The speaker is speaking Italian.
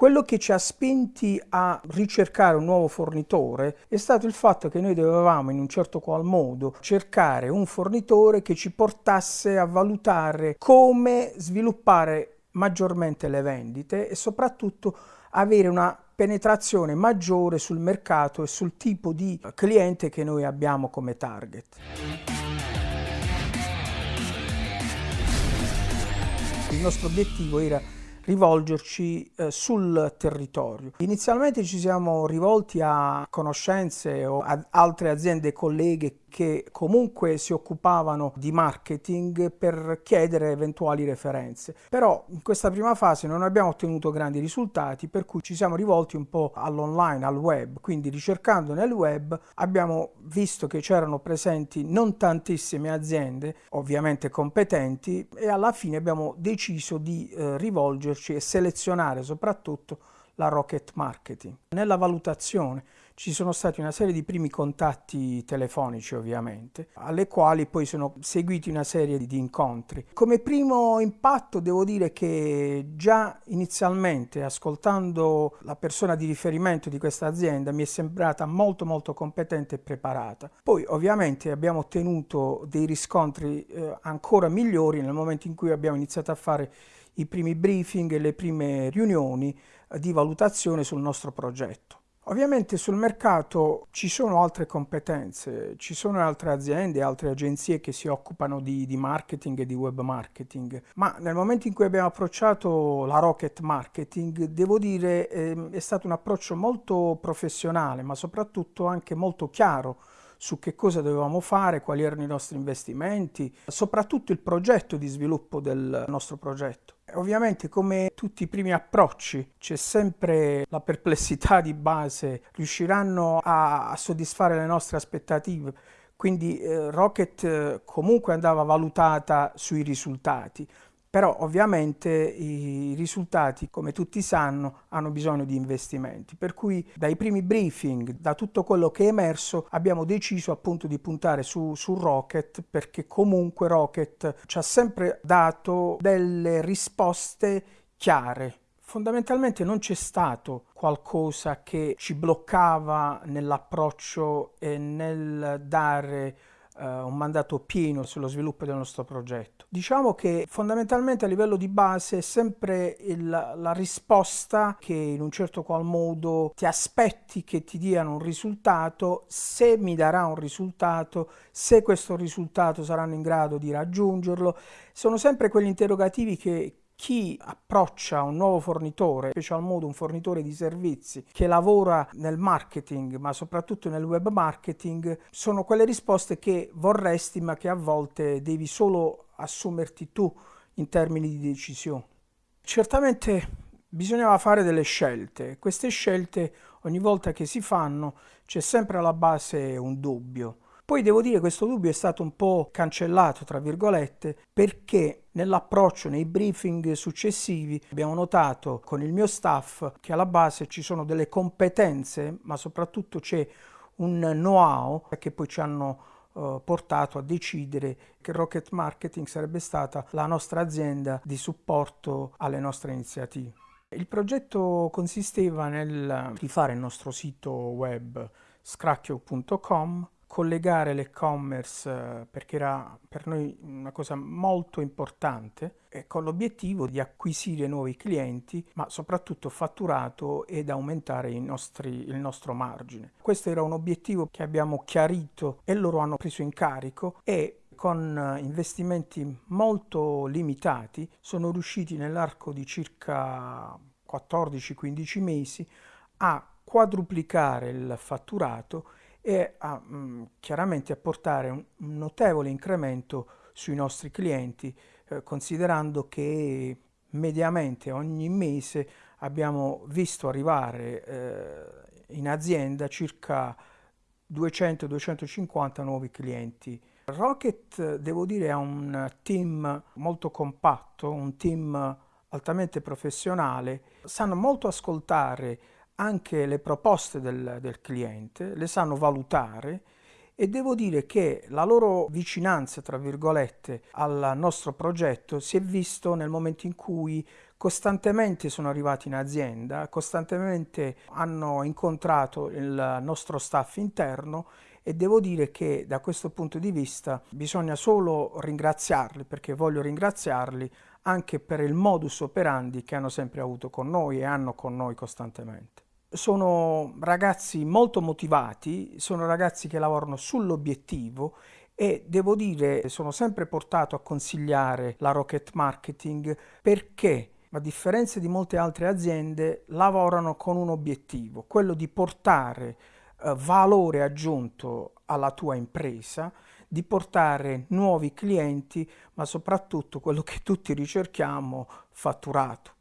Quello che ci ha spinti a ricercare un nuovo fornitore è stato il fatto che noi dovevamo in un certo qual modo cercare un fornitore che ci portasse a valutare come sviluppare maggiormente le vendite e soprattutto avere una penetrazione maggiore sul mercato e sul tipo di cliente che noi abbiamo come target. Il nostro obiettivo era rivolgerci eh, sul territorio. Inizialmente ci siamo rivolti a conoscenze o ad altre aziende colleghe che comunque si occupavano di marketing per chiedere eventuali referenze. Però in questa prima fase non abbiamo ottenuto grandi risultati, per cui ci siamo rivolti un po' all'online, al web, quindi ricercando nel web abbiamo visto che c'erano presenti non tantissime aziende, ovviamente competenti, e alla fine abbiamo deciso di eh, rivolgerci muoverci e selezionare soprattutto la rocket marketing. Nella valutazione ci sono stati una serie di primi contatti telefonici ovviamente, alle quali poi sono seguiti una serie di incontri. Come primo impatto devo dire che già inizialmente ascoltando la persona di riferimento di questa azienda mi è sembrata molto molto competente e preparata. Poi ovviamente abbiamo ottenuto dei riscontri eh, ancora migliori nel momento in cui abbiamo iniziato a fare i primi briefing e le prime riunioni eh, di valutazione sul nostro progetto. Ovviamente sul mercato ci sono altre competenze, ci sono altre aziende, altre agenzie che si occupano di, di, marketing e di web marketing, ma nel momento in cui abbiamo approcciato la Rocket Marketing, devo dire eh, è stato un approccio molto professionale, ma soprattutto anche molto chiaro su che cosa dovevamo fare, quali erano i nostri investimenti, soprattutto il progetto di sviluppo del nostro progetto. Ovviamente come tutti i primi approcci c'è sempre la perplessità di base, riusciranno a, soddisfare le nostre aspettative, quindi eh, Rocket eh, comunque andava valutata sui risultati, però ovviamente i risultati, come tutti sanno, hanno bisogno di investimenti. Per cui dai primi briefing, da tutto quello che è emerso, abbiamo deciso appunto di puntare su, su Rocket perché comunque Rocket ci ha sempre dato delle risposte chiare. Fondamentalmente non c'è stato qualcosa che ci bloccava nell'approccio e nel dare uh, un mandato pieno sullo sviluppo del nostro progetto. Diciamo che fondamentalmente a livello di base è sempre il, la risposta che in un certo qual modo ti aspetti che ti diano un risultato, se mi darà un risultato, se questo risultato saranno in grado di raggiungerlo. Sono sempre quegli interrogativi che, chi approccia un nuovo fornitore, special modo un fornitore di servizi che lavora nel marketing, ma soprattutto nel web marketing, sono quelle risposte che vorresti, ma che a volte devi solo assumerti tu in termini di decisione. Certamente bisognava fare delle scelte. Queste scelte ogni volta che si fanno c'è sempre alla base un dubbio. Poi devo dire che questo dubbio è stato un po' cancellato, tra virgolette, perché nell'approccio, nei briefing successivi, abbiamo notato con il mio staff che alla base ci sono delle competenze, ma soprattutto c'è un know-how che poi ci hanno uh, portato a decidere che Rocket Marketing sarebbe stata la nostra azienda di supporto alle nostre iniziative. Il progetto consisteva nel rifare il nostro sito web scracchio.com collegare l'e-commerce eh, perché era per noi una cosa molto importante e con l'obiettivo di acquisire nuovi clienti ma soprattutto fatturato ed aumentare nostri, il nostro margine. Questo era un obiettivo che abbiamo chiarito e loro hanno preso in carico e con eh, investimenti molto limitati sono riusciti nell'arco di circa 14-15 mesi a quadruplicare il fatturato e a, mh, mm, chiaramente a portare un, notevole incremento sui nostri clienti, eh, considerando che mediamente ogni mese abbiamo visto arrivare eh, in azienda circa 200-250 nuovi clienti. Rocket, devo dire, ha un team molto compatto, un team altamente professionale, sanno molto ascoltare anche le proposte del, del cliente, le sanno valutare e devo dire che la loro vicinanza, tra virgolette, al nostro progetto si è visto nel momento in cui costantemente sono arrivati in azienda, costantemente hanno incontrato il nostro staff interno e devo dire che da questo punto di vista bisogna solo ringraziarli perché voglio ringraziarli anche per il modus operandi che hanno sempre avuto con noi e hanno con noi costantemente. Sono ragazzi molto motivati, sono ragazzi che lavorano sull'obiettivo e devo dire sono sempre portato a consigliare la Rocket Marketing perché a differenza di molte altre aziende lavorano con un obiettivo, quello di portare eh, valore aggiunto alla tua impresa, di portare nuovi clienti, ma soprattutto quello che tutti ricerchiamo, fatturato.